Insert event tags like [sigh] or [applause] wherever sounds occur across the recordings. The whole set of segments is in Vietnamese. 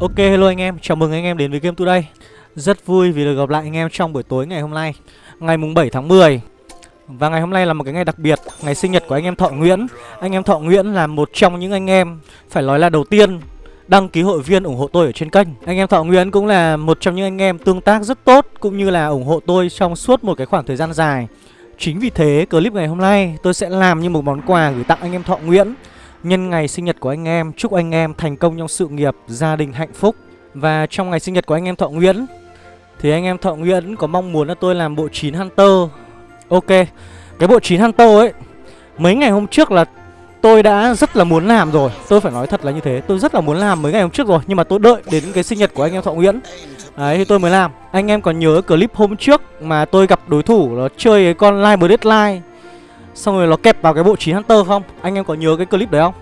Ok hello anh em, chào mừng anh em đến với Game Today. Rất vui vì được gặp lại anh em trong buổi tối ngày hôm nay Ngày mùng 7 tháng 10 Và ngày hôm nay là một cái ngày đặc biệt Ngày sinh nhật của anh em Thọ Nguyễn. Anh em Thọ Nguyễn là một trong những anh em Phải nói là đầu tiên đăng ký hội viên ủng hộ tôi ở trên kênh. Anh em Thọ Nguyễn cũng là một trong những anh em tương tác rất tốt Cũng như là ủng hộ tôi trong suốt một cái khoảng thời gian dài. Chính vì thế clip ngày hôm nay tôi sẽ làm như một món quà gửi tặng anh em Thọ Nguyễn. Nhân ngày sinh nhật của anh em, chúc anh em thành công trong sự nghiệp, gia đình hạnh phúc. Và trong ngày sinh nhật của anh em Thọ Nguyễn Thì anh em Thọ Nguyễn có mong muốn là tôi làm bộ 9 Hunter. Ok, cái bộ 9 Hunter ấy Mấy ngày hôm trước là tôi đã rất là muốn làm rồi. Tôi phải nói thật là như thế Tôi rất là muốn làm mấy ngày hôm trước rồi Nhưng mà tôi đợi đến cái sinh nhật của anh em Thọ Nguyễn. Đấy thì tôi mới làm. Anh em còn nhớ clip hôm trước mà tôi gặp đối thủ nó chơi cái con Live Deadline Xong rồi nó kẹp vào cái bộ 9 Hunter không? Anh em có nhớ cái clip đấy không?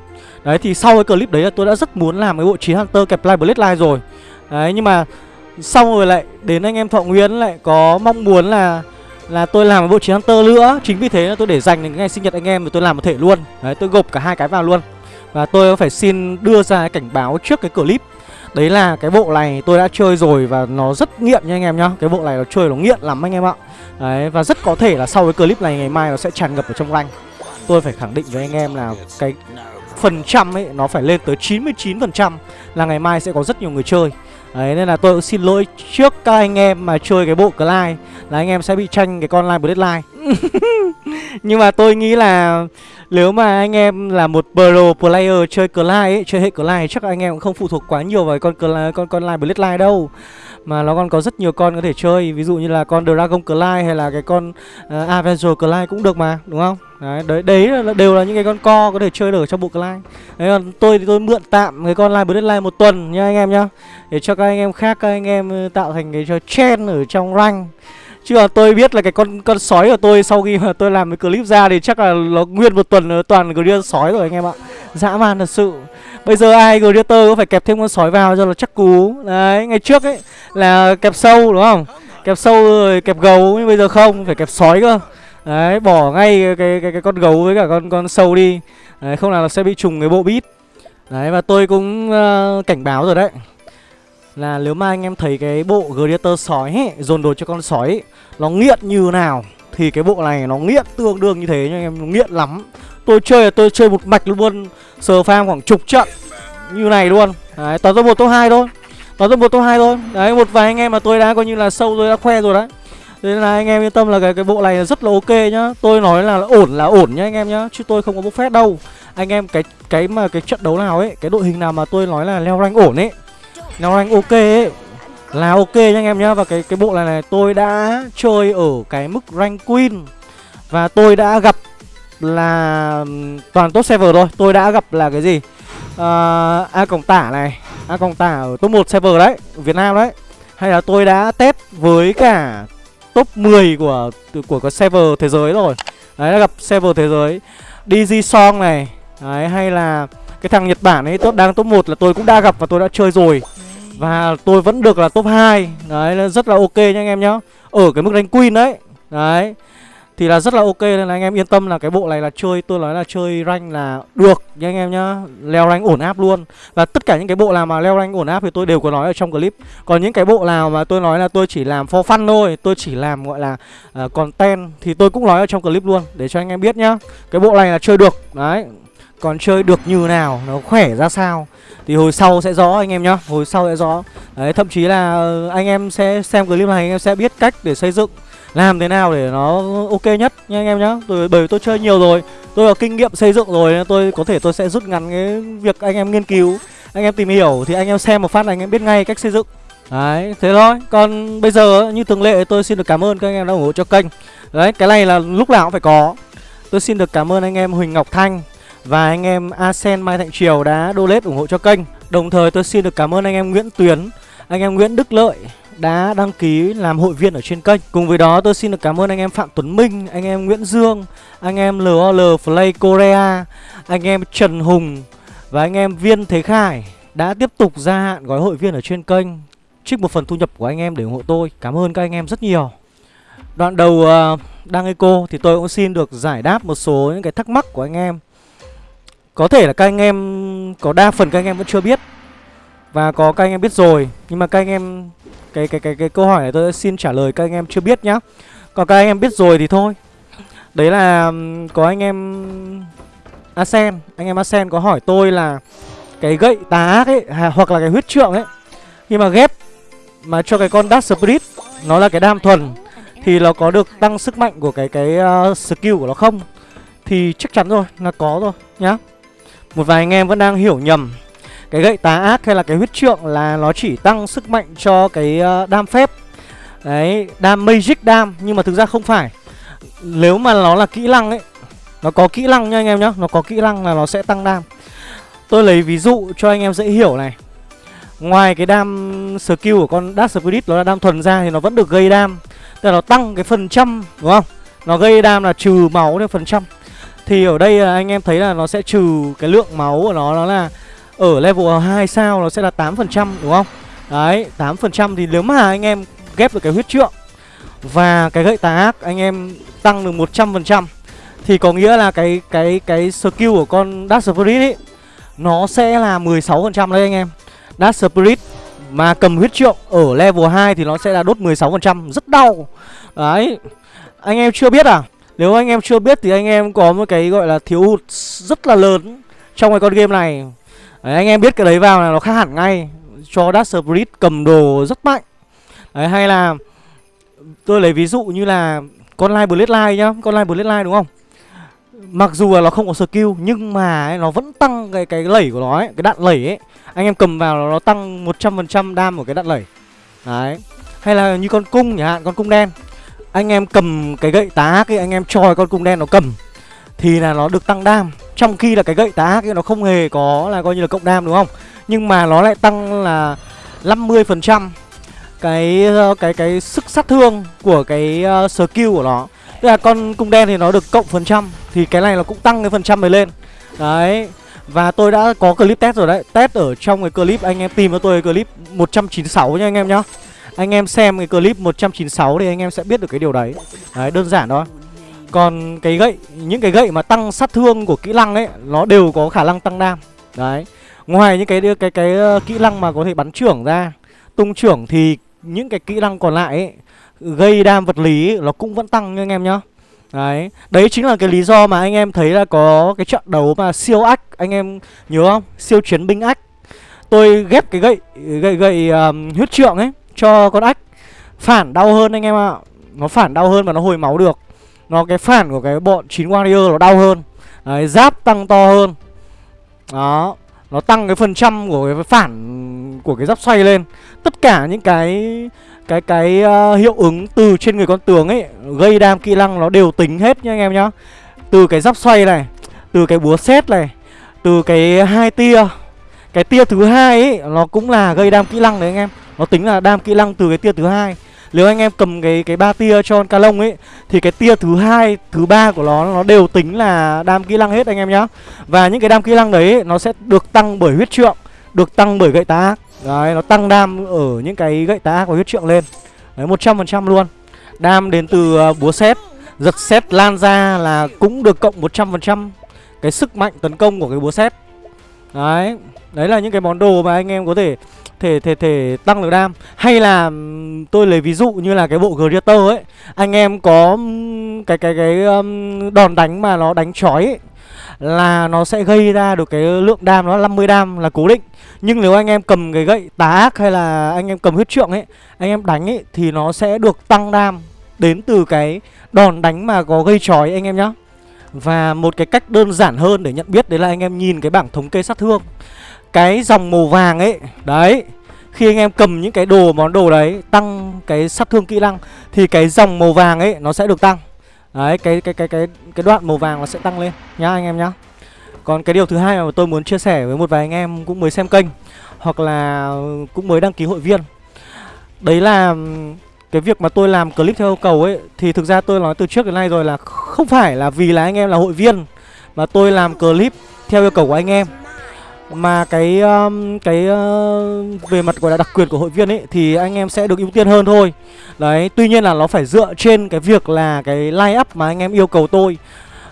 Đấy, thì sau cái clip đấy là tôi đã rất muốn làm cái bộ 9 Hunter kẹp Live Bloodline rồi. Đấy, nhưng mà xong rồi lại đến anh em Thọ Nguyễn lại có mong muốn là là tôi làm cái bộ 9 Hunter nữa. Chính vì thế là tôi để dành đến ngày sinh nhật anh em rồi tôi làm một thể luôn. Đấy, tôi gộp cả hai cái vào luôn. Và tôi phải xin đưa ra cái cảnh báo trước cái clip. Đấy là cái bộ này tôi đã chơi rồi và nó rất nghiện nha anh em nhá. Cái bộ này nó chơi nó nghiện lắm anh em ạ. Đấy, và rất có thể là sau cái clip này ngày mai nó sẽ tràn ngập ở trong rank. Tôi phải khẳng định với anh em là cái phần trăm ấy, nó phải lên tới 99% là ngày mai sẽ có rất nhiều người chơi. Đấy nên là tôi xin lỗi trước các anh em mà chơi cái bộ Clyde Là anh em sẽ bị tranh cái con Line Bloodline. [laughs] Nhưng mà tôi nghĩ là nếu mà anh em là một pro player chơi Clyde ấy, chơi hệ Clyde chắc anh em cũng không phụ thuộc quá nhiều vào con con con, con Line Bloodline đâu. Mà nó còn có rất nhiều con có thể chơi ví dụ như là con Dragon Clyde hay là cái con uh, Avenger Clyde cũng được mà đúng không? Đấy đấy, đấy là, đều là những cái con co có thể chơi được trong bộ Clyde đấy còn tôi thì tôi mượn tạm cái con Line Bloodline một tuần nha anh em nhá để cho các anh em khác các anh em ờ, tạo thành cái cho chen ở trong rank Chứ là tôi biết là cái con con sói của tôi sau khi mà tôi làm cái clip ra thì chắc là nó nguyên một tuần toàn Greater sói rồi anh em ạ. Dã man thật sự. Bây giờ ai Greater có phải kẹp thêm con sói vào cho nó chắc cú. Đấy, ngày trước ấy là kẹp sâu đúng không? Kẹp sâu rồi kẹp gấu nhưng bây giờ không, phải kẹp sói cơ. Đấy, bỏ ngay cái cái cái, cái con gấu với cả con con sâu đi. Đấy, không là nó sẽ bị trùng cái bộ bít. Đấy và tôi cũng uh, cảnh báo rồi đấy là nếu mà anh em thấy cái bộ Gladiator sói ấy, dồn đồ cho con sói ấy, nó nghiện như nào thì cái bộ này nó nghiện tương đương như thế nha anh em, nó nghiện lắm. Tôi chơi là tôi chơi một mạch luôn, sờ farm khoảng chục trận như này luôn. Đấy, toàn top một top hai thôi. Toàn top một top hai thôi. Đấy, một vài anh em mà tôi đã coi như là sâu tôi đã khoe rồi đấy. Thế nên là anh em yên tâm là cái cái bộ này rất là ok nhá. Tôi nói là ổn là ổn nhá anh em nhá, chứ tôi không có bốc phét đâu. Anh em cái cái mà cái trận đấu nào ấy, cái đội hình nào mà tôi nói là leo rank ổn ấy Leo rank ok ấy Là ok nha anh em nhá. Và cái cái bộ này này tôi đã chơi ở cái mức rank queen. Và tôi đã gặp là toàn top server thôi. Tôi đã gặp là cái gì? À, A cổng tả này A cổng tả ở top 1 server đấy Việt Nam đấy. Hay là tôi đã test với cả top 10 của của cái server thế giới rồi. Đấy, đã gặp server thế giới. DG Song này. Đấy, hay là cái thằng Nhật Bản ấy tốt đang top 1 là tôi cũng đã gặp và tôi đã chơi rồi. Và tôi vẫn được là top 2 Đấy rất là ok nha anh em nhá. Ở cái mức đánh queen đấy Đấy. Thì là rất là ok nên là anh em yên tâm là cái bộ này là chơi Tôi nói là chơi rank là được nha anh em nhá. Leo rank ổn áp luôn. Và tất cả những cái bộ nào mà leo rank ổn áp thì tôi đều có nói ở trong clip. Còn những cái bộ nào mà tôi nói là tôi chỉ làm for fun thôi Tôi chỉ làm gọi là uh, content Thì tôi cũng nói ở trong clip luôn Để cho anh em biết nhá. Cái bộ này là chơi được Đấy. Còn chơi được như nào nó khỏe ra sao thì hồi sau sẽ rõ anh em nhá hồi sau sẽ rõ. Đấy thậm chí là ờ, anh em sẽ xem clip này anh em sẽ biết cách để xây dựng làm thế nào để nó ok nhất nha anh em nhá. Tôi, bởi vì tôi chơi nhiều rồi, tôi có kinh nghiệm xây dựng rồi nên tôi có thể tôi sẽ rút ngắn cái việc anh em nghiên cứu. Anh em tìm hiểu thì anh em xem một phát là anh em biết ngay cách xây dựng. Đấy, thế thôi. Còn bây giờ, như thường lệ, tôi xin được cảm ơn các anh em đã ủng hộ cho kênh. Đấy, cái này là lúc nào cũng phải có. Tôi xin được cảm ơn anh em huỳnh ngọc thanh và anh em Asen Mai Thạnh Triều đã donate ủng hộ cho kênh. Đồng thời, tôi xin được cảm ơn anh em Nguyễn Tuyến, Anh em Nguyễn Đức Lợi đã đăng ký làm hội viên ở trên kênh. Cùng với đó tôi xin được cảm ơn anh em Phạm Tuấn Minh Anh em Nguyễn Dương Anh em LOL Play Korea Anh em Trần Hùng Và anh em Viên Thế Khải Đã tiếp tục gia hạn gói hội viên ở trên kênh Trích một phần thu nhập của anh em để ủng hộ tôi. Cảm ơn các anh em rất nhiều. Đoạn đầu uh, đăng eco thì tôi cũng xin được giải đáp một số những cái thắc mắc của anh em. Có thể là các anh em Có đa phần các anh em vẫn chưa biết. Và có các anh em biết rồi. Nhưng mà các anh em Cái cái cái cái câu hỏi này tôi xin trả lời các anh em chưa biết nhá. Còn các anh em biết rồi thì thôi. Đấy là có anh em Asen. Anh em Asen có hỏi tôi là Cái gậy tà ác ấy Hoặc là cái huyết trượng ấy. Khi mà ghép Mà cho cái con Dark Spirit Nó là cái đam thuần Thì nó có được tăng sức mạnh của cái cái uh, skill của nó không? Thì chắc chắn rồi Là có rồi nhá. Một vài anh em vẫn đang hiểu nhầm. Cái gậy tà ác hay là cái huyết trượng Là nó chỉ tăng sức mạnh cho cái uh, đam phép. Đấy Đam magic đam Nhưng mà thực ra không phải. Nếu mà nó là kỹ năng ấy nó có kỹ năng nha anh em nhá Nó có kỹ năng là nó sẽ tăng đam. Tôi lấy ví dụ cho anh em dễ hiểu này. Ngoài cái đam skill của con Dark Spirit Nó là đam thuần ra thì nó vẫn được gây đam. Tức là nó tăng cái phần trăm đúng không? Nó gây đam là trừ máu theo phần trăm. Thì ở đây anh em thấy là nó sẽ trừ cái lượng máu của nó Nó là ở level 2 sao nó sẽ là 8% đúng không? Đấy 8% thì nếu mà anh em ghép được cái huyết trượng Và cái gậy tà ác, anh em tăng được 100% thì có nghĩa là cái cái cái skill của con Dark Spirit ấy Nó sẽ là 16% đấy anh em. Dark Spirit mà cầm huyết trượng ở level 2 thì nó sẽ là đốt 16% Rất đau. Đấy, Anh em chưa biết à? Nếu anh em chưa biết thì anh em có một cái gọi là thiếu hụt rất là lớn Trong cái con game này đấy, Anh em biết cái đấy vào là nó khác hẳn ngay Cho Dark Spirit cầm đồ rất mạnh Đấy hay là Tôi lấy ví dụ như là Con Live Bloodline nhá Con Live Bloodline đúng không Mặc dù là nó không có skill nhưng mà ấy, nó vẫn tăng cái cái lẩy của nó ấy, cái đạn lẩy ấy. Anh em cầm vào nó tăng 100% đam của cái đạn lẩy. Đấy. Hay là như con cung chẳng hạn, con cung đen. Anh em cầm cái gậy tá ác anh em cho con cung đen nó cầm thì là nó được tăng đam. Trong khi là cái gậy tá kia nó không hề có là coi như là cộng đam đúng không? Nhưng mà nó lại tăng là 50% cái ờ, cái cái sức sát thương của cái uh, skill của nó. Tức là con cung đen thì nó được cộng phần trăm Thì cái này nó cũng tăng cái phần trăm này lên Đấy Và tôi đã có clip test rồi đấy Test ở trong cái clip anh em tìm cho tôi cái clip 196 nha anh em nhá Anh em xem cái clip 196 thì anh em sẽ biết được cái điều đấy Đấy đơn giản thôi còn cái gậy Những cái gậy mà tăng sát thương của kỹ năng ấy Nó đều có khả năng tăng đam. Đấy. Ngoài những cái cái cái, cái kỹ năng mà có thể bắn trưởng ra Tung trưởng thì những cái kỹ năng còn lại ấy gây đam vật lý nó cũng vẫn tăng nha anh em nhá. Đấy, đấy chính là cái lý do mà anh em thấy là có cái trận đấu mà siêu ách. Anh em nhớ không? Siêu chiến binh ách. Tôi ghép cái gậy, gậy, gậy um, huyết trượng ấy cho con ách. Phản đau hơn anh em ạ. Nó phản đau hơn và nó hồi máu được. Nó cái phản của cái bọn 9 warrior nó đau hơn. Đấy, giáp tăng to hơn. Đó Nó tăng cái phần trăm của cái phản của cái giáp xoay lên. Tất cả những cái cái cái uh, hiệu ứng từ trên người con tường ấy gây đam kỹ năng nó đều tính hết nha anh em nhá. Từ cái giáp xoay này từ cái búa xét này từ cái hai tia cái tia thứ hai ấy nó cũng là gây đam kỹ năng đấy anh em. Nó tính là đam kỹ năng từ cái tia thứ hai nếu anh em cầm cái cái ba tia cho con Calong ấy thì cái tia thứ hai thứ ba của nó nó đều tính là đam kỹ năng hết anh em nhá. Và những cái đam kỹ năng đấy nó sẽ được tăng bởi huyết trượng được tăng bởi gậy tá. Ác Đấy, nó tăng đam ở những cái gậy tá ác và huyết trượng lên. Đấy, 100% luôn. Đam đến từ à, búa xét Giật xét lan ra là cũng được cộng 100% Cái sức mạnh tấn công của cái búa xét Đấy Đấy là những cái món đồ mà anh em có thể thể thể thể tăng được đam. Hay là tôi lấy ví dụ như là cái bộ Greater ấy. Anh em có cái cái cái um, đòn đánh mà nó đánh chói ấy, là nó sẽ gây ra được cái lượng đam nó 50 đam là cố định. Nhưng nếu anh em cầm cái gậy tá ác hay là anh em cầm huyết trượng ấy anh em đánh ấy thì nó sẽ được tăng đam đến từ cái đòn đánh mà có gây chói anh em nhá. Và một cái cách đơn giản hơn để nhận biết đấy là anh em nhìn cái bảng thống kê sát thương cái dòng màu vàng ấy đấy khi anh em cầm những cái đồ món đồ đấy tăng cái sát thương kỹ năng thì cái dòng màu vàng ấy nó sẽ được tăng Đấy, cái cái cái cái cái đoạn màu vàng nó sẽ tăng lên nhá anh em nhá. Còn cái điều thứ hai mà tôi muốn chia sẻ với một vài anh em cũng mới xem kênh hoặc là cũng mới đăng ký hội viên. Đấy là cái việc mà tôi làm clip theo yêu cầu ấy thì thực ra tôi nói từ trước đến nay rồi là không phải là vì là anh em là hội viên mà tôi làm clip theo yêu cầu của anh em mà cái um, cái uh, về mặt gọi là đặc quyền của hội viên ấy thì anh em sẽ được ưu tiên hơn thôi. Đấy tuy nhiên là nó phải dựa trên cái việc là cái line up mà anh em yêu cầu tôi.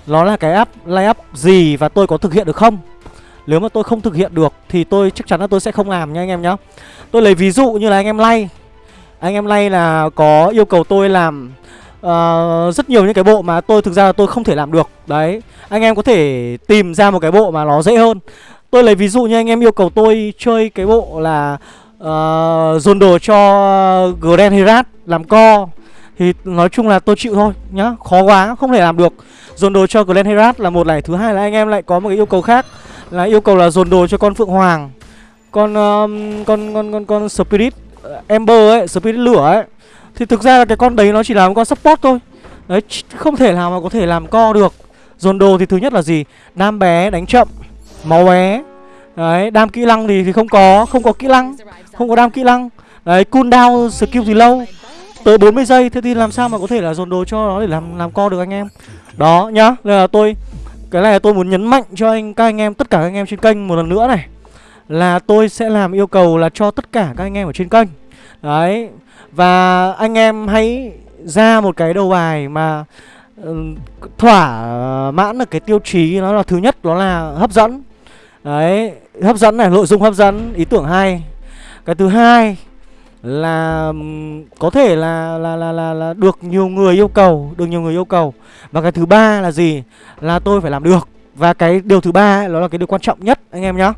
Nó là cái app line up gì và tôi có thực hiện được không? Nếu mà tôi không thực hiện được Thì tôi chắc chắn là tôi sẽ không làm nha anh em nhá. Tôi lấy ví dụ như là anh em lay. Anh em lay là có yêu cầu tôi làm uh, Rất nhiều những cái bộ mà tôi thực ra là tôi không thể làm được. Đấy Anh em có thể tìm ra một cái bộ mà nó dễ hơn. Tôi lấy ví dụ như anh em yêu cầu tôi chơi cái bộ là uh, Dồn đồ cho Grand Herat làm co. Thì nói chung là tôi chịu thôi nhá Khó quá không thể làm được. Dồn đồ cho Grand Herat là một này Thứ hai là anh em lại có một cái yêu cầu khác Là yêu cầu là dồn đồ cho con Phượng Hoàng Con um, con con con con Spirit ờ, Ember ấy, Spirit lửa ấy. Thì thực ra là cái con đấy nó chỉ là một con support thôi. Đấy, không thể nào mà có thể làm co được. Dồn đồ thì thứ nhất là gì? Nam bé, đánh chậm. Máu bé. Đấy, đam kỹ năng thì, thì không có Không có kỹ năng Không có đam kỹ năng. Đấy, cooldown skill thì lâu. Tới 40 giây Thế thì làm sao mà có thể là dồn đồ cho nó để làm làm co được anh em? Đó nhá Nên là tôi Cái này là tôi muốn nhấn mạnh cho anh các anh em Tất cả các anh em trên kênh một lần nữa này. Là tôi sẽ làm yêu cầu là cho tất cả các anh em ở trên kênh. Đấy Và anh em hãy ra một cái đầu bài mà ừ, thỏa mãn được cái tiêu chí nó là thứ nhất đó là hấp dẫn đấy hấp dẫn này nội dung hấp dẫn ý tưởng hay. Cái thứ hai là có thể là là, là là là được nhiều người yêu cầu được nhiều người yêu cầu. Và cái thứ ba là gì? Là tôi phải làm được. Và cái điều thứ ba đó là cái điều quan trọng nhất anh em nhá.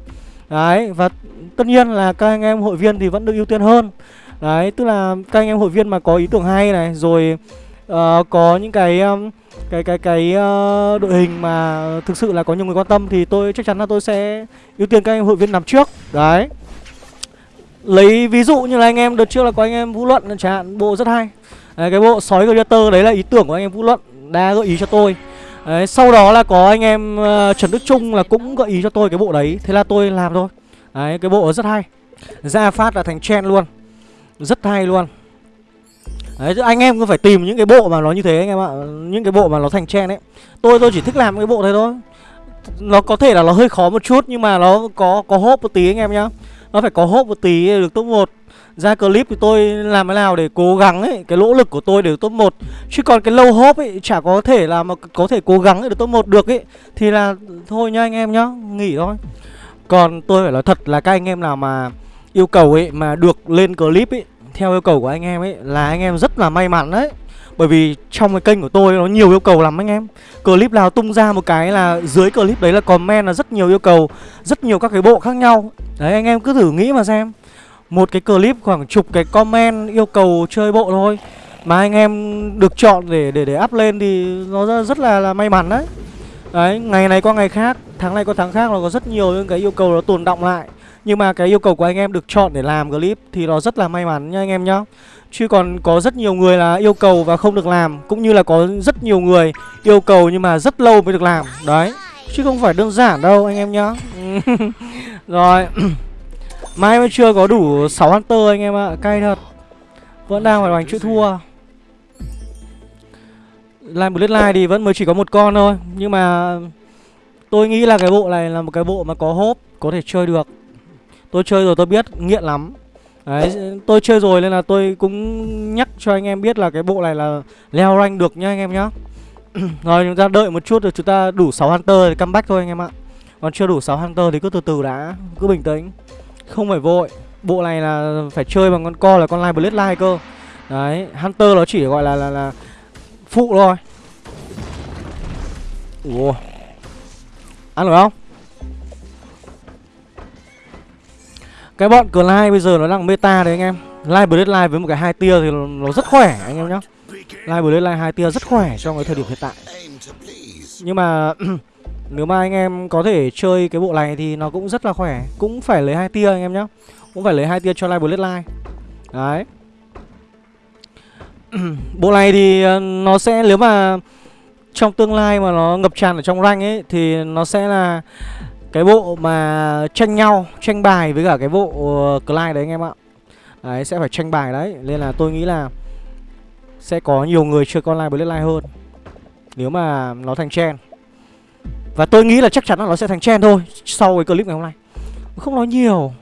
Đấy và tất nhiên là các anh em hội viên thì vẫn được ưu tiên hơn. Đấy tức là các anh em hội viên mà có ý tưởng hay này rồi uh, có những cái um, cái cái cái uh, đội hình mà thực sự là có nhiều người quan tâm thì tôi chắc chắn là tôi sẽ ưu tiên các anh hội viên nằm trước. Đấy. Lấy ví dụ như là anh em đợt trước là có anh em vũ luận chẳng hạn bộ rất hay. Đấy, cái bộ sói gladiator đấy là ý tưởng của anh em vũ luận đã gợi ý cho tôi. Đấy, sau đó là có anh em uh, trần đức trung là cũng gợi ý cho tôi cái bộ đấy thế là tôi làm thôi. Đấy cái bộ rất hay. Ra phát là thành chen luôn. Rất hay luôn. Đấy, anh em cứ phải tìm những cái bộ mà nó như thế anh em ạ. Những cái bộ mà nó thành trend ấy. Tôi tôi chỉ thích làm cái bộ này thôi. Nó có thể là nó hơi khó một chút Nhưng mà nó có có hốp một tí anh em nhá. Nó phải có hốp một tí được top 1 Ra clip thì tôi làm thế nào để cố gắng ấy Cái nỗ lực của tôi để được top 1 Chứ còn cái lâu hốp ấy chả có thể là mà có thể cố gắng để được top 1 được ấy. Thì là thôi nha anh em nhá Nghỉ thôi. Còn tôi phải nói thật là các anh em nào mà yêu cầu ấy mà được lên clip ấy theo yêu cầu của anh em ấy là anh em rất là may mắn đấy. Bởi vì trong cái kênh của tôi nó nhiều yêu cầu lắm anh em. Clip nào tung ra một cái là dưới clip đấy là comment là rất nhiều yêu cầu Rất nhiều các cái bộ khác nhau. Đấy anh em cứ thử nghĩ mà xem. Một cái clip khoảng chục cái comment yêu cầu chơi bộ thôi Mà anh em được chọn để để để up lên thì nó rất là, là may mắn đấy. Đấy ngày này qua ngày khác Tháng này qua tháng khác nó có rất nhiều những cái yêu cầu nó tồn động lại nhưng mà cái yêu cầu của anh em được chọn để làm clip thì nó rất là may mắn nha anh em nhá. Chứ còn có rất nhiều người là yêu cầu và không được làm, Cũng như là có rất nhiều người yêu cầu nhưng mà rất lâu mới được làm. Đấy, Chứ không phải đơn giản đâu anh em nhá. [laughs] Rồi, [clears throat] Mai mới chưa có đủ 6 Hunter anh em ạ à. Cay thật. Vẫn đang phải đánh chữ thua. Line thì vẫn mới chỉ có một con thôi, Nhưng mà Tôi nghĩ là cái bộ này là một cái bộ mà có hốp Có thể chơi được. Tôi chơi rồi tôi biết nghiện lắm. Đấy, tôi chơi rồi nên là tôi cũng nhắc cho anh em biết là cái bộ này là leo rank được nhá anh em nhá. [clears throat] Rồi chúng ta đợi một chút rồi chúng ta đủ 6 Hunter thì comeback thôi anh em ạ. Còn chưa đủ 6 Hunter thì cứ từ từ đã, cứ bình tĩnh. Không phải vội. Bộ này là phải chơi bằng con co là con Live Bloodline cơ. Đấy, Hunter nó chỉ gọi là là, là phụ thôi. Ủa. Ăn được không? Cái bọn Clyde bây giờ nó đang meta đấy anh em. Live Bloodline với một cái hai tia thì nó, rất khỏe anh em nhá. Live Bloodline hai tia rất khỏe trong cái thời điểm hiện tại. Nhưng mà [clears throat] nếu mà anh em có thể chơi cái bộ này thì nó cũng rất là khỏe. Cũng phải lấy hai tia anh em nhá. Cũng phải lấy hai tia cho Live Bloodline. Đấy. [clears throat] Bộ này thì ờ, nó sẽ nếu mà trong tương lai mà nó ngập tràn ở trong rank ấy thì nó sẽ là cái bộ mà tranh nhau, tranh bài với cả cái bộ ờ, Clyde đấy anh em ạ. Đấy, sẽ phải tranh bài đấy. Nên là tôi nghĩ là sẽ có nhiều người chơi con live Bloodline hơn, nếu mà nó thành trend. Và tôi nghĩ là chắc chắn là nó sẽ thành trend thôi, sau cái clip ngày hôm nay. Không nói nhiều.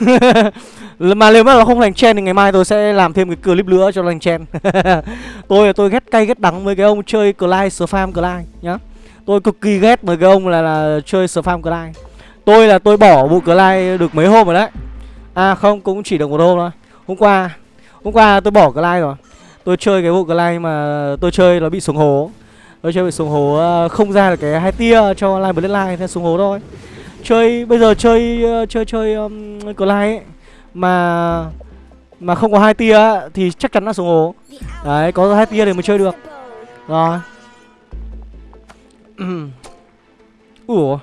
[laughs] Mà nếu mà nó không thành trend thì ngày mai tôi sẽ làm thêm cái clip nữa cho nó thành trend. [laughs] Tôi tôi ghét cay ghét đắng với cái ông chơi Clyde spam Clyde nhá. Tôi cực kỳ ghét mấy cái ông là, là chơi spam Clyde Tôi là tôi bỏ vụ Clyde được mấy hôm rồi đấy. À không cũng chỉ được một hôm thôi. Hôm qua Hôm qua tôi bỏ Clyde rồi. Tôi chơi cái vụ Clyde mà tôi chơi nó bị xuống hố. Tôi chơi bị xuống hố ờ, không ra được cái hai tia cho Line Bloodline Thế xuống hố thôi. Chơi bây giờ chơi ờ, chơi chơi um, Clyde ấy mà mà không có hai tia thì chắc chắn là xuống hố. Đấy có hai tia thì mới chơi được. Rồi ủa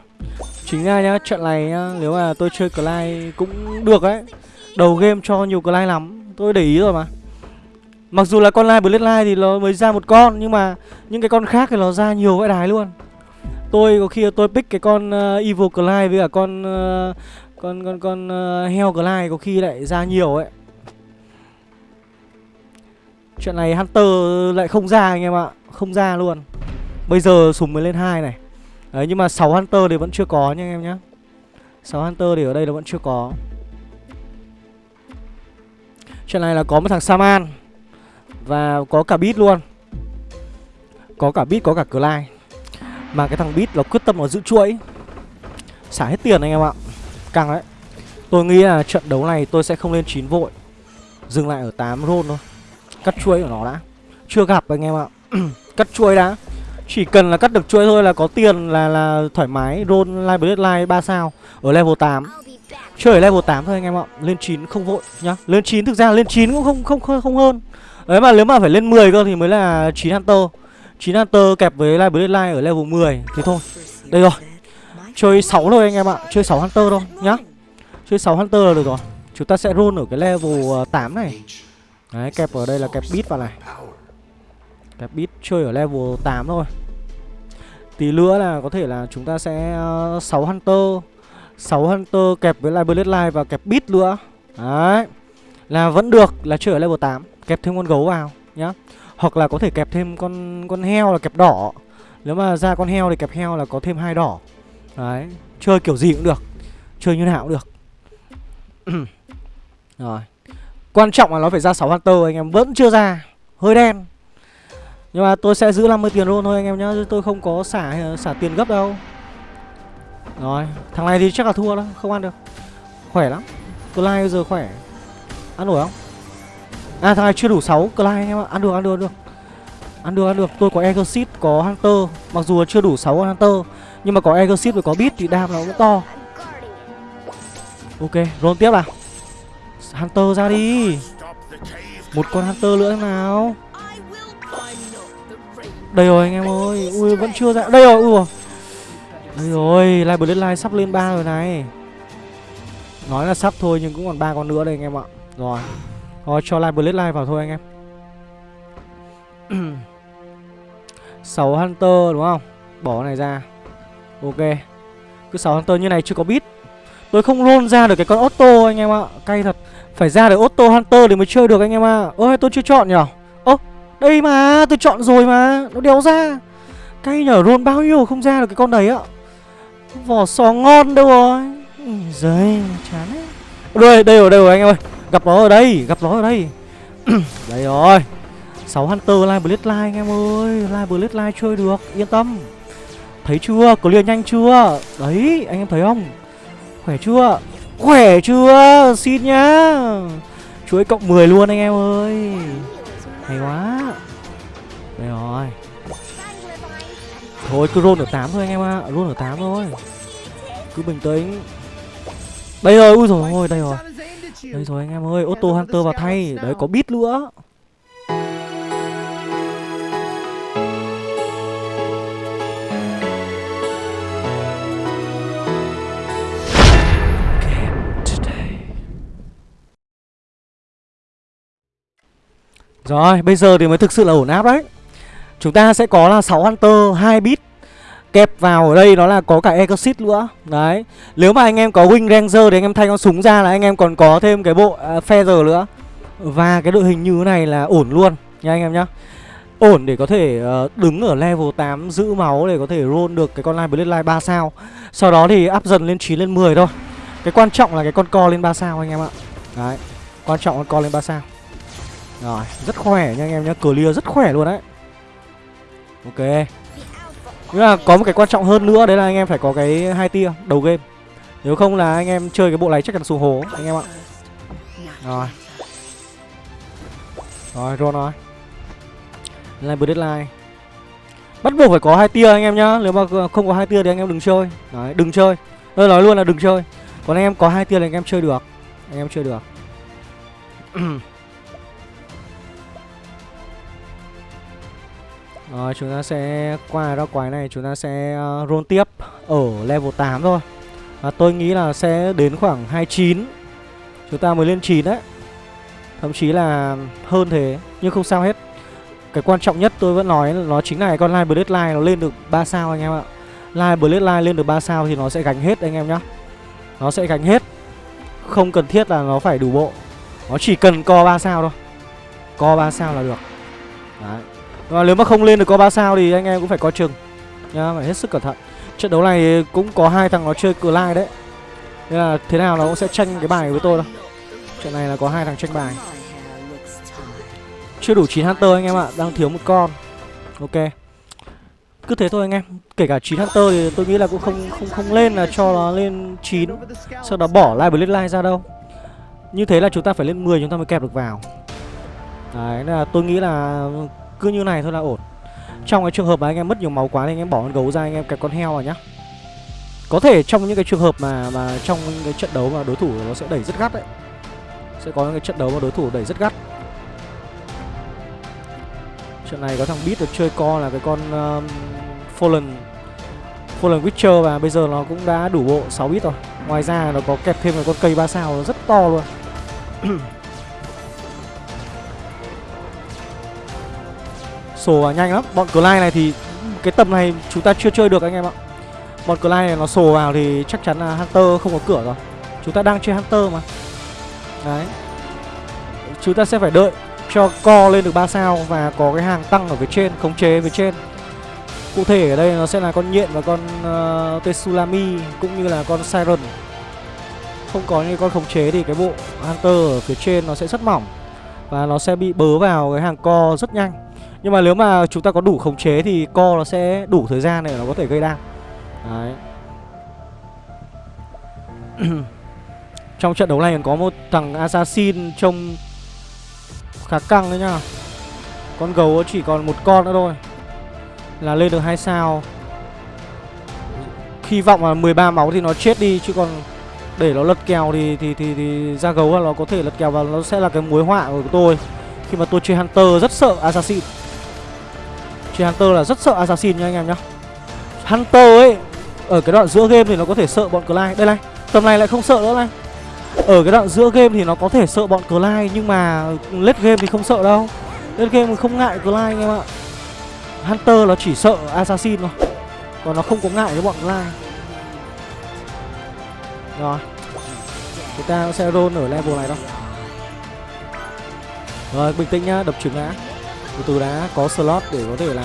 chính ra nhá trận này nhá nếu mà tôi chơi Clyde cũng được đấy đầu game cho nhiều Clyde lắm tôi để ý rồi mà. Mặc dù là con Line Bloodline thì nó mới ra một con nhưng mà những cái con khác thì nó ra nhiều vãi đái luôn. Tôi có khi tôi pick cái con uh, Evil Clyde với cả con uh, con con con ờ, uh, heo Clyde có khi lại ra nhiều ấy. Chuyện này Hunter lại không ra anh em ạ Không ra luôn. Bây giờ súng mới lên hai này. Đấy, nhưng mà 6 Hunter thì vẫn chưa có nha anh em nhá. 6 Hunter thì ở đây là vẫn chưa có. Chuyện này là có một thằng Saman Và có cả Beat luôn. Có cả Beat, có cả Clyde. Mà cái thằng Beat nó quyết tâm nó giữ chuỗi. Xả hết tiền anh em ạ. Căng đấy. Tôi nghĩ là trận đấu này tôi sẽ không lên 9 vội. Dừng lại ở 8 roll thôi. Cắt chuỗi của nó đã. Chưa gặp anh em ạ. [clears throat] Cắt chuỗi đã. Chỉ cần là cắt được chuỗi thôi là có tiền là là thoải mái Roll live bloodline 3 sao Ở level 8 Chơi ở level 8 thôi anh em ạ Lên 9 không vội nhá. Lên 9 thực ra lên 9 cũng không không không, không hơn. Đấy mà nếu mà phải lên 10 cơ thì mới là 9 Hunter. 9 Hunter kẹp với live bloodline ở level 10 Thế thôi. Đây rồi. Chơi 6 thôi anh em ạ Chơi 6 Hunter thôi nhá. Chơi 6 Hunter là được rồi. Chúng ta sẽ roll ở cái level 8 này. Đấy kẹp ở đây là kẹp bit vào này Kẹp bit chơi ở level 8 thôi. Tí nữa là có thể là chúng ta sẽ ờ, uh, 6 Hunter. 6 Hunter kẹp với lại Bloodline và kẹp bit nữa. Đấy. Là vẫn được là chơi ở level 8 Kẹp thêm con gấu vào nhá. Hoặc là có thể kẹp thêm con con heo là kẹp đỏ. Nếu mà ra con heo thì kẹp heo là có thêm hai đỏ. Đấy. Chơi kiểu gì cũng được. Chơi như nào cũng được. [clears throat] Rồi. Quan trọng là nó phải ra 6 Hunter anh em vẫn chưa ra. Hơi đen. Nhưng mà tôi sẽ giữ 50 tiền luôn thôi anh em nhá Tôi không có xả xả tiền gấp đâu. Rồi, Thằng này thì chắc là thua đó, Không ăn được. Khỏe lắm. Clyde bây giờ khỏe. Ăn nổi không? À thằng này chưa đủ 6 Clyde anh em ạ. Ăn được ăn được ăn được. Ăn được ăn được. Tôi có Exit có Hunter. Mặc dù chưa đủ 6 Hunter, Nhưng mà có Exit và có Beat thì đam nó cũng to. Ok, roll tiếp nào. Hunter ra đi. Một con Hunter nữa nào? Đây rồi, anh em ơi. Ui, vẫn chưa ra Đây rồi, ui Đây rồi, Live Bloodline sắp lên 3 rồi này. Nói là sắp thôi, nhưng cũng còn ba con nữa đây, anh em ạ. Rồi. Rồi cho Live Bloodline vào thôi, anh em. [clears throat] 6 Hunter, đúng không? Bỏ này ra. Ok. Cứ 6 Hunter như này chưa có bit Tôi không roll ra được cái con Otto anh em ạ. Cay thật. Phải ra được Otto Hunter để mới chơi được, anh em ạ. Ôi tôi chưa chọn nhở? Đây mà, tôi chọn rồi mà, Nó đéo ra. Cây nhở rôn bao nhiêu không ra được cái con đấy ạ? Vỏ sò ngon đâu rồi. Giời, chán ấy Đây đây rồi đây rồi anh em ơi. Gặp nó ở đây, Gặp nó ở đây. [clears throat] Đây rồi. 6 Hunter Live Bloodline anh em ơi. Live Bloodline chơi được, Yên tâm. Thấy chưa? Clear nhanh chưa? Đấy, anh em thấy không? Khỏe chưa? Khỏe chưa? Xin nhá. Chuỗi cộng 10 luôn anh em ơi. Hay quá. Đây rồi. Thôi, cứ roll ở 8 thôi anh em ạ. À. Roll ở 8 thôi. Cứ bình tĩnh. Đây rồi, ui rồi đây rồi. Đây rồi anh em ơi, Auto Hunter vào thay. Đấy, có bit nữa. Rồi, bây giờ thì mới thực sự là ổn áp đấy. Chúng ta sẽ có là 6 Hunter, 2 bit Kẹp vào ở đây nó là có cả Exit nữa. Đấy Nếu mà anh em có Wing Ranger thì anh em thay con súng ra là anh em còn có thêm cái bộ uh, Feather nữa. Và cái đội hình như thế này là ổn luôn Nha anh em nhá. Ổn để có thể uh, đứng ở level 8 giữ máu để có thể roll được cái con Line blade line 3 sao. Sau đó thì up dần lên 9 lên 10 thôi. Cái quan trọng là cái con co lên 3 sao anh em ạ. Đấy Quan trọng là con co lên 3 sao rồi, rất khỏe nha anh em nhá, clear rất khỏe luôn đấy. Ok. Nhưng mà có một cái quan trọng hơn nữa đấy là anh em phải có cái hai tia đầu game. Nếu không là anh em chơi cái bộ này chắc chắn xuống hố anh em ạ. Rồi. Rồi rồi. Rồi Line Deadline. Bắt buộc phải có hai tia anh em nhá Nếu mà không có hai tia thì anh em đừng chơi. Đấy đừng chơi. Tôi nói luôn là đừng chơi. Còn anh em có hai tia thì anh em chơi được. Anh em chơi được. [clears throat] Rồi chúng ta sẽ qua ra quái này chúng ta sẽ uh, roll tiếp ở level 8 thôi. Và tôi nghĩ là sẽ đến khoảng 29 Chúng ta mới lên 9 đấy. Thậm chí là hơn thế Nhưng không sao hết. Cái quan trọng nhất tôi vẫn nói là nó chính là con Line Bloodline nó lên được 3 sao anh em ạ. Line Bloodline lên được 3 sao thì nó sẽ gánh hết anh em nhá. Nó sẽ gánh hết. Không cần thiết là nó phải đủ bộ. Nó chỉ cần co 3 sao thôi. Co 3 sao là được. Đấy và nếu mà không lên được có 3 sao thì anh em cũng phải coi chừng nhá, phải hết sức cẩn thận. Trận đấu này cũng có hai thằng nó chơi Clyde đấy. Nên là thế nào nó cũng sẽ tranh cái bài với tôi đâu. Trận này là có hai thằng tranh bài. Chưa đủ 9 Hunter anh em ạ, đang thiếu một con. Ok. Cứ thế thôi anh em. Kể cả 9 Hunter thì tôi nghĩ là cũng không không không lên là cho nó lên 9. Sau đó bỏ Live Blade ra đâu. Như thế là chúng ta phải lên 10 chúng ta mới kẹp được vào. Đấy là tôi nghĩ là cứ như này thôi là ổn. Trong cái trường hợp mà anh em mất nhiều máu quá thì anh em bỏ con gấu ra anh em kẹp con heo vào nhá. Có thể trong những cái trường hợp mà mà trong cái trận đấu mà đối thủ nó sẽ đẩy rất gắt đấy Sẽ có những cái trận đấu mà đối thủ đẩy rất gắt. Trận này có thằng Beat được chơi co là cái con um, Fallen Fallen Witcher và bây giờ nó cũng đã đủ bộ 6 bit rồi. Ngoài ra nó có kẹp thêm một con cây 3 sao rất to luôn. [clears throat] sổ vào nhanh lắm. Bọn Clyde này thì cái tầm này chúng ta chưa chơi được anh em ạ. Bọn Clyde này nó sổ vào thì chắc chắn là Hunter không có cửa rồi. Chúng ta đang chơi Hunter mà. Đấy. Chúng ta sẽ phải đợi cho co lên được 3 sao Và có cái hàng tăng ở phía trên, khống chế phía trên. Cụ thể ở đây nó sẽ là con nhện và con ờ, uh, Tetsulami Cũng như là con Siren. Không có những con khống chế thì cái bộ Hunter ở phía trên nó sẽ rất mỏng Và nó sẽ bị bớ vào cái hàng co rất nhanh nhưng mà nếu mà chúng ta có đủ khống chế thì co nó sẽ đủ thời gian để nó có thể gây đam Đấy. [clears throat] Trong trận đấu này còn có một thằng assassin trông khá căng đấy nhá. Con gấu chỉ còn một con nữa thôi. Là lên được hai sao. Hy vọng là 13 máu thì nó chết đi Chứ còn để nó lật kèo thì thì thì, thì ra gấu là nó có thể lật kèo và nó sẽ là cái mối họa của tôi. Khi mà tôi chơi Hunter rất sợ Assassin. Chơi Hunter là rất sợ Assassin nha anh em nhá. Hunter ấy Ở cái đoạn giữa game thì nó có thể sợ bọn Clyde. Đây này Tầm này lại không sợ nữa này. Ở cái đoạn giữa game thì nó có thể sợ bọn Clyde Nhưng mà late game thì không sợ đâu. Late game thì không ngại Clyde anh em ạ. Hunter nó chỉ sợ Assassin thôi Còn nó không có ngại với bọn Clyde. Rồi Chúng ta sẽ roll ở level này đâu Rồi bình tĩnh nhá, đập trứng ngã từ từ đã có slot để có thể là,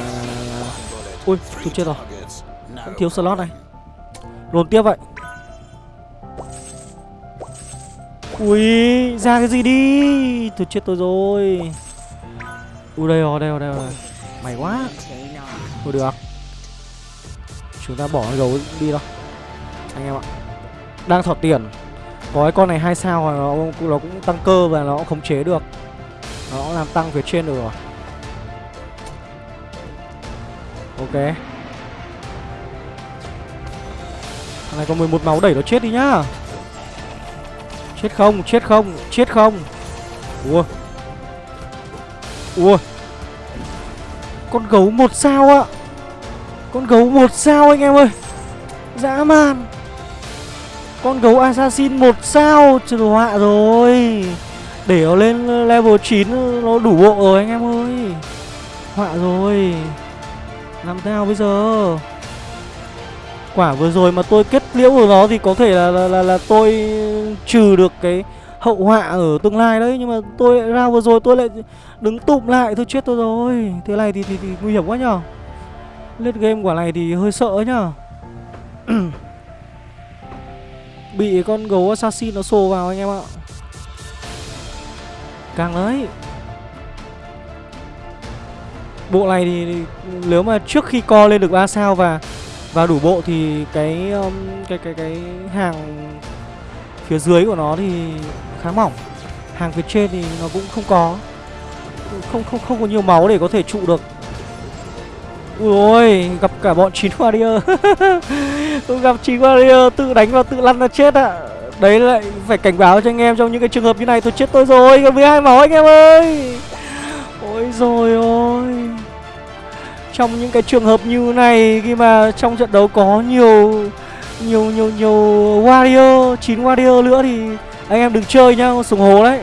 ui tôi chết rồi. Vẫn thiếu slot này. Lồn tiếp vậy. Ui ra cái gì đi? Tôi chết tôi rồi. Ui đây rồi đây rồi đây rồi. Mày quá. Thôi được. Chúng ta bỏ con gấu đi đâu anh em ạ. Đang thọt tiền. Có cái con này hai sao nó nó cũng tăng cơ và nó cũng khống chế được. Nó làm tăng phía trên được rồi. Ok. Thằng này có 11 máu đẩy nó chết đi nhá. Chết không, chết không, chết không. Ua. Ua. Con gấu một sao ạ. Con gấu một sao anh em ơi. Dã man. Con gấu assassin một sao. Trời họa rồi. Để nó lên level 9 Nó đủ bộ rồi anh em ơi. Họa rồi làm sao bây giờ? Quả vừa rồi mà tôi kết liễu của nó thì có thể là, là, là, là tôi trừ được cái hậu họa ở tương lai đấy Nhưng mà tôi lại ra vừa rồi tôi lại đứng tụm lại. Thôi chết tôi rồi. Thế này thì, thì, thì nguy hiểm quá nhở? Lết game quả này thì hơi sợ nhở? Bị con gấu assassin nó xô vào anh em ạ. Càng đấy. Bộ này thì nếu mà trước khi co lên được 3 sao và Và đủ bộ thì cái um, cái cái cái hàng phía dưới của nó thì khá mỏng. Hàng phía trên thì nó cũng không có. Không không không có nhiều máu để có thể trụ được. Ui ôi, gặp cả bọn chín warrior. [laughs] Tôi gặp chín warrior tự đánh và tự lăn ra chết ạ. À. Đấy lại phải cảnh báo cho anh em trong những cái trường hợp như này tôi chết tôi rồi, còn 12 máu anh em ơi. Ôi rồi ôi trong những cái trường hợp như này, khi mà trong trận đấu có nhiều nhiều nhiều nhiều warrior, chín warrior nữa thì anh em đừng chơi nhá súng hồ đấy.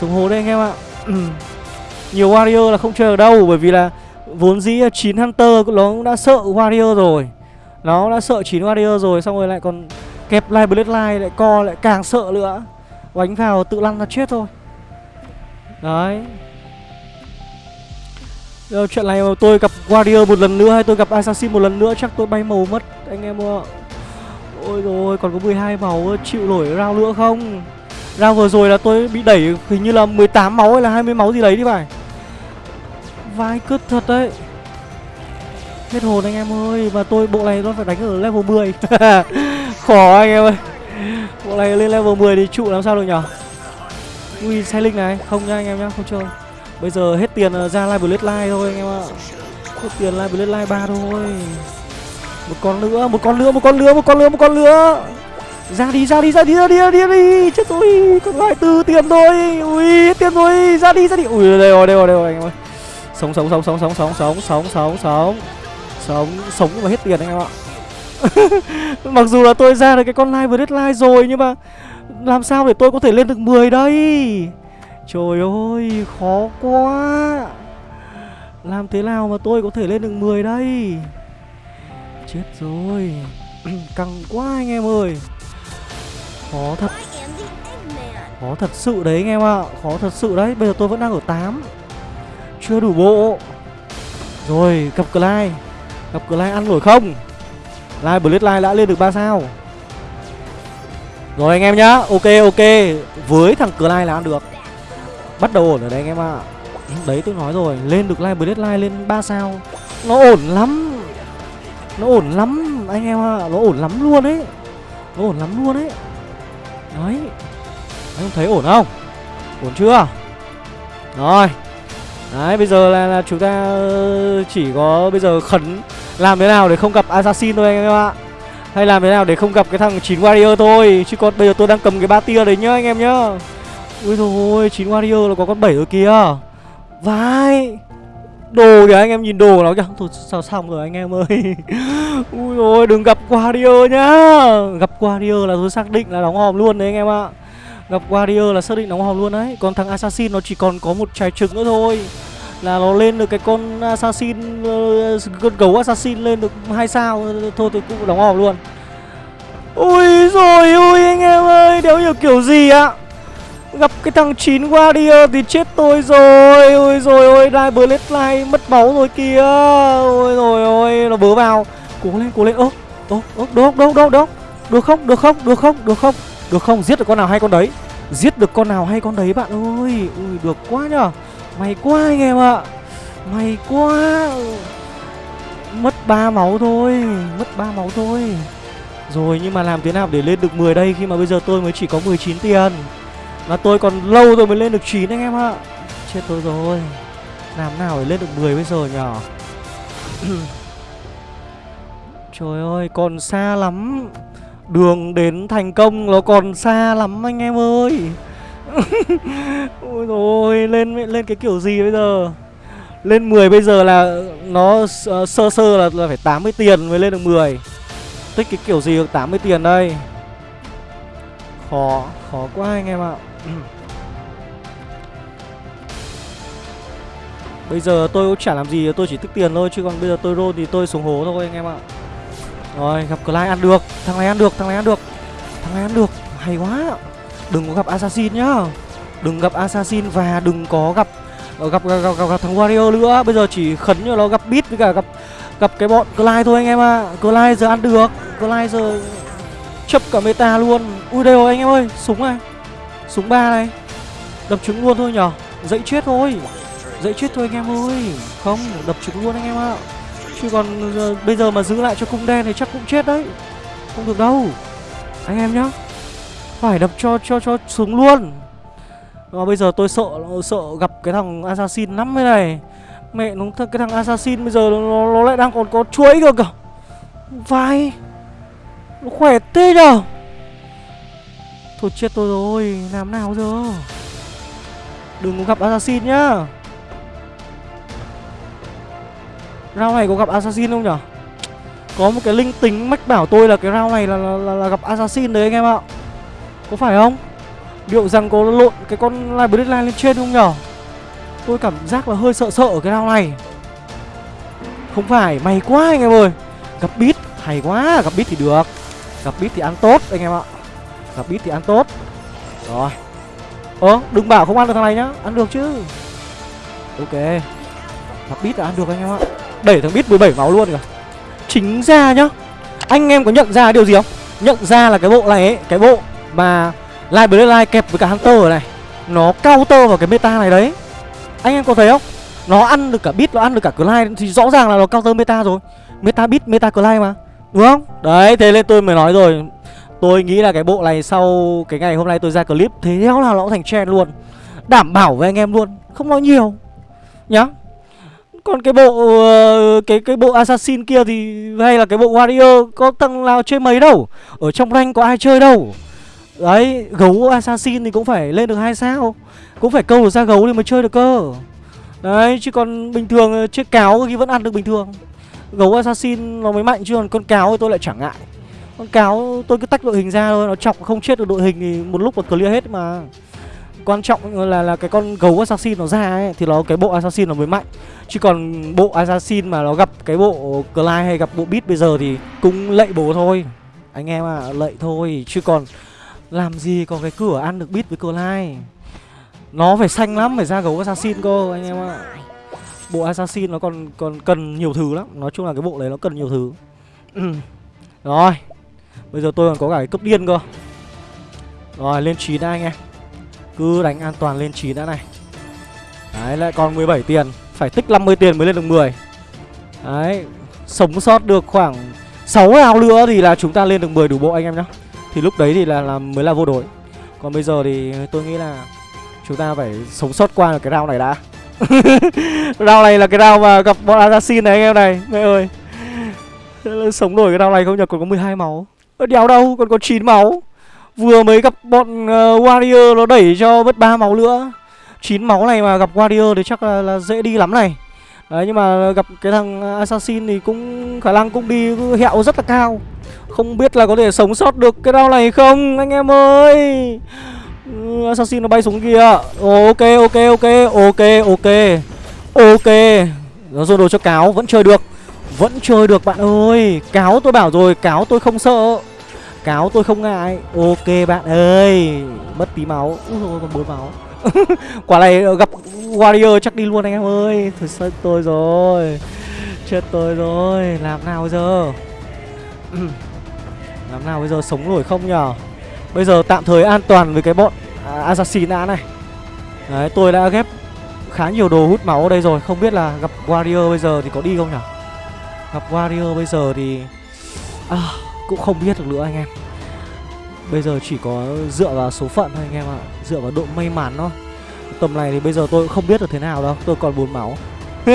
Súng hồ đây anh em ạ. [clears throat] Nhiều warrior là không chơi ở đâu, bởi vì là vốn dĩ chín hunter nó cũng đã sợ warrior rồi. Nó đã sợ chín warrior rồi, xong rồi lại còn kẹp lại bloodline, lại co, lại càng sợ nữa. Đánh vào tự lăn ra chết thôi. Đấy. Giờ chuyện này mà tôi gặp Warrior một lần nữa hay tôi gặp Assassin một lần nữa chắc tôi bay màu mất, anh em ạ. Ôi rồi còn có 12 máu chịu nổi rao nữa không? rao vừa rồi là tôi bị đẩy hình như là 18 máu hay là 20 máu gì đấy đi phải. Vai cứt thật đấy. Hết hồn anh em ơi Và tôi, bộ này nó phải đánh ở level 10 [laughs] Khó anh em ơi Bộ này lên level 10 thì trụ làm sao được nhở Ui xe linh này, Không nha anh em nhá, Không chơi Bây giờ hết tiền ờ, ra live blade live thôi anh em ạ. Hết tiền live blade live 3 thôi. Một con nữa, một con nữa, một con nữa, một con nữa, một con nữa. Ra đi, ra đi, ra đi, ra đi, ra đi, ra đi. Chết tôi, còn lại từ tiền thôi. Ui, hết tiền rồi, ra đi, ra đi. Ui, đây rồi, đây rồi, đây rồi anh em ơi. Sống, sống, sống, sống, sống, sống, sống, sống, sống, sống. Sống, sống mà hết tiền anh em ạ. [laughs] Mặc dù là tôi ra được cái con live blade live rồi Nhưng mà làm sao để tôi có thể lên được 10 đây? Trời ơi khó quá. Làm thế nào mà tôi có thể lên được 10 đây? Chết rồi. [clears throat] Căng quá anh em ơi. Khó thật. Khó thật sự đấy anh em ạ. À. Khó thật sự đấy. Bây giờ tôi vẫn đang ở 8 Chưa đủ bộ. Rồi gặp Clyde. Gặp Clyde ăn nổi không? Live Bloodline đã lên được 3 sao. Rồi anh em nhá. Ok ok. Với thằng Clyde là ăn được Bắt đầu ổn ở đây anh em ạ. À. Đấy tôi nói rồi Lên được live deadline lên 3 sao. Nó ổn lắm. Nó ổn lắm anh em ạ. À. Nó ổn lắm luôn ấy. Nó ổn lắm luôn ấy. Đấy. Anh không thấy ổn không? Ổn chưa? Rồi. Đấy bây giờ là, là chúng ta ờ, chỉ có bây giờ khẩn Làm thế nào để không gặp Assassin thôi anh em ạ. Hay làm thế nào để không gặp cái thằng 9 Warrior thôi. Chứ còn bây giờ tôi đang cầm cái ba tia đấy nhá anh em nhá. Ui rồi 9 warrior là có con 7 rồi kìa. Vai Đồ kìa, anh em nhìn đồ nó kìa. Thôi, sao xong rồi anh em ơi. [laughs] Ui rồi đừng gặp warrior nhá. Gặp warrior là tôi xác định là đóng hòm luôn đấy anh em ạ. Gặp warrior là xác định đóng hòm luôn đấy. Còn thằng assassin nó chỉ còn có một trái trứng nữa thôi. Là nó lên được cái con assassin ờ, con gấu assassin lên được hai sao. Thôi, tôi cũng đóng hòm luôn. Ui rồi ui anh em ơi, đéo hiểu kiểu gì ạ? Gặp cái thằng chín Warrior thì chết tôi rồi. Ôi rồi ôi Lai Bloodline mất máu rồi kìa. Ôi rồi ôi, Nó bớ vào. Cố lên cố lên. Ơ Ơ Ơ, Được được được được. Được không được không được không được không. Được không, giết được con nào hay con đấy? Giết được con nào hay con đấy bạn ơi? Ui, được quá nhở May quá anh em ạ. May quá. Mất ba máu thôi, Mất ba máu thôi. Rồi, nhưng mà làm thế nào để lên được 10 đây Khi mà bây giờ tôi mới chỉ có 19 tiền? Và tôi còn lâu rồi mới lên được 9 anh em ạ. Chết tôi rồi. Làm nào để lên được 10 bây giờ nhở [clears throat] Trời ơi còn xa lắm. Đường đến thành công nó còn xa lắm anh em ơi. [laughs] Ôi rồi lên lên cái kiểu gì bây giờ? Lên 10 bây giờ là nó uh, sơ sơ là, là phải 80 tiền mới lên được 10 Tích cái kiểu gì được 80 tiền đây? Khó, khó quá anh em ạ. Bây giờ tôi cũng chả làm gì Tôi chỉ tức tiền thôi Chứ còn bây giờ tôi roll thì tôi xuống hố thôi anh em ạ. Rồi gặp Clyde ăn được. Thằng này ăn được Thằng này ăn được. Thằng này ăn được. Hay quá. Đừng có gặp Assassin nhá. Đừng gặp Assassin Và đừng có gặp ờ, gặp gặp, gặp, gặp, gặp thằng Wario nữa. Bây giờ chỉ khấn cho nó gặp Beat với cả gặp gặp cái bọn Clyde thôi anh em ạ. À. Clyde giờ ăn được. Clyde giờ chấp cả meta luôn. Ui đây rồi anh em ơi. Súng này. Súng ba này Đập trứng luôn thôi nhở. Dậy chết thôi. Dậy chết thôi anh em ơi. Không đập trứng luôn anh em ạ. Chứ còn giờ, bây giờ mà giữ lại cho cung đen thì chắc cũng chết đấy. Không được đâu. Anh em nhá. Phải đập cho cho cho xuống luôn. Mà bây giờ tôi sợ sợ gặp cái thằng assassin lắm thế này. Mẹ nó cái thằng assassin bây giờ nó, nó lại đang còn có chuỗi cơ kìa Vai. Nó khỏe tê nhở. Thôi chết tôi rồi Làm nào giờ? Đừng có gặp assassin nhá. Rao này có gặp assassin không nhở? Có một cái linh tính mách bảo tôi là cái rao này là, là, là, là gặp assassin đấy anh em ạ. Có phải không? Liệu rằng có lộn cái con Library Line lên trên không nhở? Tôi cảm giác là hơi sợ sợ ở cái rao này. Không phải, may quá anh em ơi. Gặp bit, hay quá, gặp bit thì được. Gặp bit thì ăn tốt anh em ạ. Gặp ít thì ăn tốt. Rồi. Ơ, đừng bảo không ăn được thằng này nhá. Ăn được chứ. Ok. Gặp ít là ăn được anh em ạ. Đẩy thằng bít 17 máu luôn kìa. Chính ra nhá. Anh em có nhận ra điều gì không? Nhận ra là cái bộ này ấy Cái bộ mà Live Bloodline kẹp với cả Hunter này Nó counter vào cái meta này đấy. Anh em có thấy không? Nó ăn được cả bit, nó ăn được cả Clyde Thì rõ ràng là nó counter meta rồi. Meta bit, meta Clyde mà. Đúng không? Đấy, thế nên tôi mới nói rồi. Tôi nghĩ là cái bộ này sau cái ngày hôm nay tôi ra clip Thế nào là nó thành trend luôn. Đảm bảo với anh em luôn Không nói nhiều Nhá. Còn cái bộ uh, cái cái bộ assassin kia thì hay là cái bộ warrior có tầng nào chơi mấy đâu. Ở trong rank có ai chơi đâu. Đấy gấu assassin thì cũng phải lên được hai sao. Cũng phải câu được ra gấu thì mới chơi được cơ. Đấy chứ còn bình thường ờ, chơi cáo thì vẫn ăn được bình thường. Gấu assassin nó mới mạnh chứ còn con cáo thì tôi lại chẳng ngại con cáo tôi cứ tách đội hình ra thôi, nó chọc không chết được đội hình thì một lúc còn clear hết mà. Quan trọng là là cái con gấu assassin nó ra ấy, thì nó, cái bộ assassin nó mới mạnh. Chứ còn bộ assassin mà nó gặp cái bộ Clyde hay gặp bộ beat bây giờ thì cũng lệ bố thôi. Anh em à lệ thôi. Chứ còn làm gì có cái cửa ăn được beat với Clyde? Nó phải xanh lắm, phải ra gấu assassin cơ, anh em ạ. Bộ assassin nó còn còn cần nhiều thứ lắm. Nói chung là cái bộ đấy nó cần nhiều thứ. Ừ. Rồi bây giờ tôi còn có cả cái cấp điên cơ. Rồi lên 9 đã anh em. Cứ đánh an toàn lên 9 đã này. Đấy lại còn 17 tiền. Phải tích 50 tiền mới lên được 10 Đấy Sống sót được khoảng 6 ao nữa thì là chúng ta lên được 10 đủ bộ anh em nhá. Thì lúc đấy thì là, là mới là vô đối Còn bây giờ thì tôi nghĩ là Chúng ta phải sống sót qua được cái round này đã. [laughs] Round này là cái round mà gặp bọn assassin này anh em này. Mẹ ơi. Sống nổi cái round này không nhờ còn có 12 máu. Đéo đâu? Còn có 9 máu. Vừa mới gặp bọn uh, Warrior nó đẩy cho mất ba máu nữa. 9 máu này mà gặp Warrior thì chắc là, là dễ đi lắm này. Đấy nhưng mà gặp cái thằng ờ, Assassin thì cũng khả năng cũng đi hẹo rất là cao. Không biết là có thể sống sót được cái đau này không anh em ơi? Ừ, Assassin nó bay xuống kia. Ồ, Ok ok ok ok ok Ok. Nó dồn đồ cho cáo vẫn chơi được. Vẫn chơi được bạn ơi. Cáo tôi bảo rồi cáo tôi không sợ. Cáo tôi không ngại. Ok bạn ơi Mất tí máu. Úi rồi còn bốn máu. [laughs] Quả này gặp Warrior chắc đi luôn anh em ơi. Thôi chết tôi rồi. Chết tôi rồi. Làm nào bây giờ? [clears throat] Làm nào bây giờ sống nổi không nhở? Bây giờ tạm thời an toàn với cái bọn à, Assassin đã này. Đấy tôi đã ghép khá nhiều đồ hút máu ở đây rồi. Không biết là gặp Warrior bây giờ thì có đi không nhở? Gặp Warrior bây giờ thì à, cũng không biết được nữa anh em. Bây giờ chỉ có dựa vào số phận thôi anh em ạ Dựa vào độ may mắn thôi. Tầm này thì bây giờ tôi cũng không biết được thế nào đâu Tôi còn bốn máu. [laughs]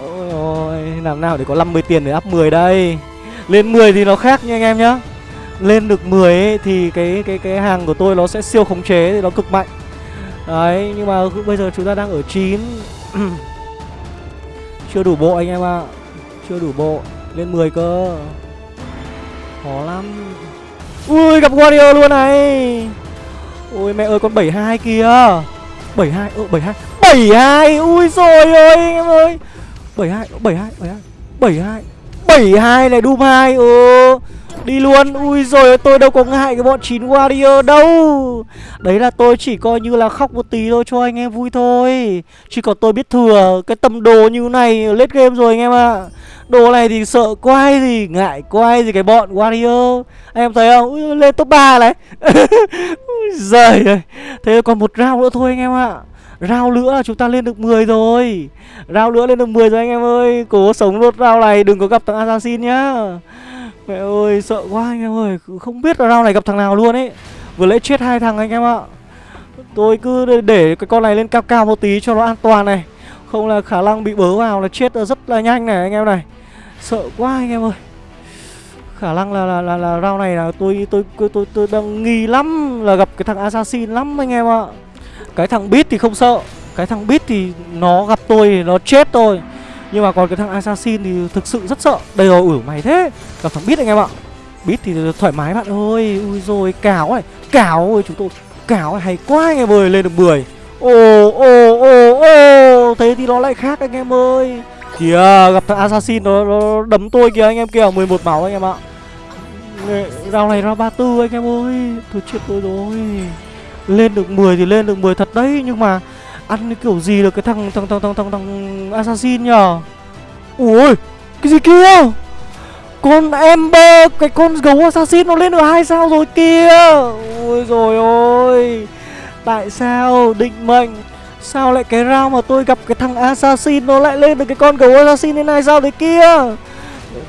Ôi ôi Làm nào để có 50 tiền để up 10 đây? Lên 10 thì nó khác nha anh em nhá. Lên được 10 ấy, thì cái cái cái hàng của tôi nó sẽ siêu khống chế thì nó cực mạnh. Đấy nhưng mà bây giờ chúng ta đang ở 9 [clears throat] Chưa đủ bộ anh em ạ Chưa đủ bộ. Lên 10 cơ. Khó lắm. Ui, gặp Warrior luôn này. Ôi mẹ ơi, con 72 kìa. 72 ơ 72 72 Ui rồi ơi anh em ơi. 72 72 72 72 72 này Doom 2 Ừ. Đi luôn. Ui rồi tôi đâu có ngại cái bọn 9 Warrior đâu. Đấy là tôi chỉ coi như là khóc một tí thôi cho anh em vui thôi. Chỉ còn tôi biết thừa Cái tầm đồ như này lết game rồi anh em ạ. À. Đồ này thì sợ quay gì Ngại quay gì cái bọn Warrior. Anh em thấy không? Ui, Lên top 3 này. [laughs] Ui giời ơi. Thế còn một round nữa thôi anh em ạ. Rao nữa là chúng ta lên được 10 rồi. Rao nữa lên được 10 rồi anh em ơi. Cố sống nốt rao này đừng có gặp thằng Assassin nhá. Mẹ ơi sợ quá anh em ơi. Không biết là round này gặp thằng nào luôn ấy. Vừa lấy chết hai thằng anh em ạ. Tôi cứ để cái con này lên cao cao một tí cho nó an toàn này. Không là khả năng bị bớ vào là chết rất là nhanh này anh em này. Sợ quá anh em ơi. Khả năng là là là, là round này là tôi tôi tôi tôi, tôi đang nghi lắm là gặp cái thằng assassin lắm anh em ạ. Cái thằng bit thì không sợ. Cái thằng bit thì nó gặp tôi thì nó chết tôi nhưng mà còn cái thằng assassin thì thực sự rất sợ. Đây rồi ủi mày thế. Gặp thằng bit anh em ạ. Bit thì thoải mái bạn ơi. Ui rồi cào này cào ơi chúng tôi cào hay quá anh em ơi lên được 10 ồ ồ ồ ồ thế thì nó lại khác anh em ơi. Kìa gặp thằng assassin nó, nó đấm tôi kìa anh em kìa 11 máu anh em ạ. Rao này ra 34 anh em ơi. Thôi chết tôi rồi. Lên được 10 thì lên được 10 thật đấy Nhưng mà Ăn cái kiểu gì được cái thằng thằng thằng thằng thằng, thằng assassin nhở Ui Cái gì kia? Con Ember Cái con gấu assassin nó lên được hai sao rồi kia Ui rồi ôi Tại sao định mệnh? Sao lại cái rau mà tôi gặp cái thằng assassin Nó lại lên được cái con gấu assassin lên hai sao đấy kia?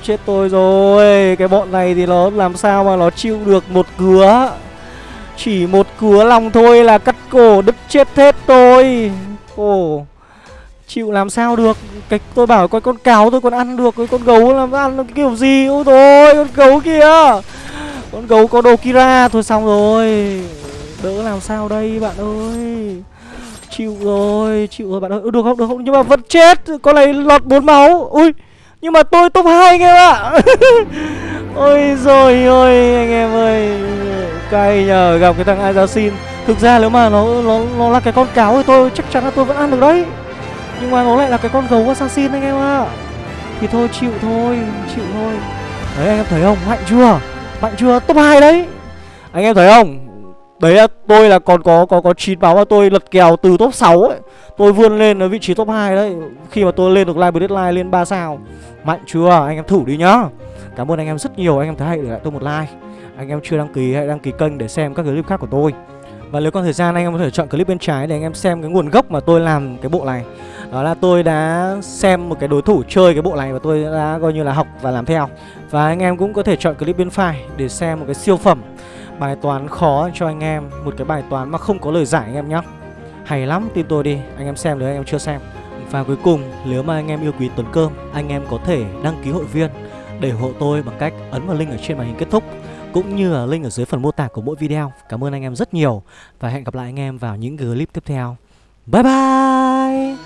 Chết tôi rồi Cái bọn này thì nó làm sao mà nó chịu được một cứa chỉ một cứa lòng thôi là cắt cổ đứt chết hết tôi. Ồ, Chịu làm sao được? Cái Tôi bảo coi con cáo tôi còn ăn được Cái con gấu làm ăn cái kiểu gì? Ôi thôi con gấu kìa. Con gấu có đồ Kira. Thôi xong rồi. Đỡ làm sao đây, bạn ơi? Chịu rồi Chịu rồi, bạn ơi. Ừ, được không được không? Nhưng mà vẫn chết. Con này lọt bốn máu. Ui, nhưng mà tôi top 2 anh em ạ. [laughs] Ôi rồi ôi, anh em ơi. Cay nhờ gặp cái thằng Assassin Thực ra nếu mà nó nó nó là cái con cáo thì tôi chắc chắn là tôi vẫn ăn được đấy. Nhưng mà nó lại là cái con gấu Assassin anh em ạ. Thì thôi, chịu thôi Chịu thôi. Đấy, anh em thấy không? Mạnh chưa? Mạnh chưa? Top 2 đấy. Anh em thấy không? Đấy là tôi là còn có có có 9 máu mà tôi lật kèo từ top 6 ấy. Tôi vươn lên ở vị trí top 2 đấy. Khi mà tôi lên được live deadline lên 3 sao. Mạnh chưa? Anh em thử đi nhá. Cảm ơn anh em rất nhiều. Anh em thấy hãy để lại tôi một like. Anh em chưa đăng ký hãy đăng ký kênh để xem các clip khác của tôi. Và nếu còn thời gian, anh em có thể chọn clip bên trái để anh em xem cái nguồn gốc mà tôi làm cái bộ này. Đó là tôi đã xem một cái đối thủ chơi cái bộ này và tôi đã coi như là học và làm theo. Và anh em cũng có thể chọn clip bên phải để xem một cái siêu phẩm, Bài toán khó cho anh em, Một cái bài toán mà không có lời giải anh em nhé Hay lắm, tin tôi đi, Anh em xem nếu anh em chưa xem. Và cuối cùng, nếu mà anh em yêu quý Tuấn Cơm, Anh em có thể đăng ký hội viên, Để hộ tôi bằng cách ấn vào link ở trên màn hình kết thúc. Cũng như là link ở dưới phần mô tả của mỗi video. Cảm ơn anh em rất nhiều Và hẹn gặp lại anh em vào những clip tiếp theo. Bye bye!